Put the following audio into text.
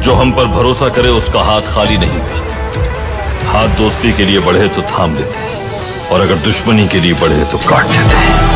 जो हम पर भरोसा करे, उसका हाथ खाली नहीं भेजते। हाथ दोस्ती के लिए बढ़े तो थाम देते और अगर दुश्मनी के लिए बढ़े तो काट देते हैं।